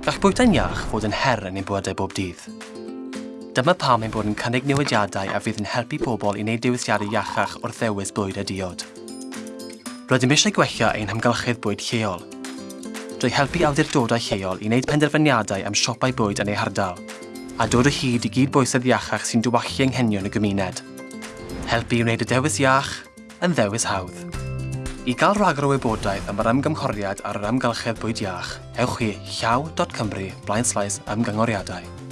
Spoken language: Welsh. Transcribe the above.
Gall bwyta'n iach fod yn her yn ein bywydau bob dydd. Dyma pam ein bod yn cynnig newidiadau a fydd yn helpu pobl i wneud diwysiadau iachach wrth ddewis bwyd a diod. Rydym eisiau gwella ein hamgylchedd bwyd lleol, drwy helpu awdurdodau lleol i wneud penderfyniadau am siopau bwyd yn ei hardal, a dod o hyd i gyd bwysedd iachach sy'n dywallu anghenion y gymuned. Helpu i wneud y dewis iach yn ddewis hawdd. I gael rhagor o wybodaeth am yr ymgymhoriad ar yr amgylchedd bwyd iach, ewch i llaw.cymru blaen ymgynghoriadau.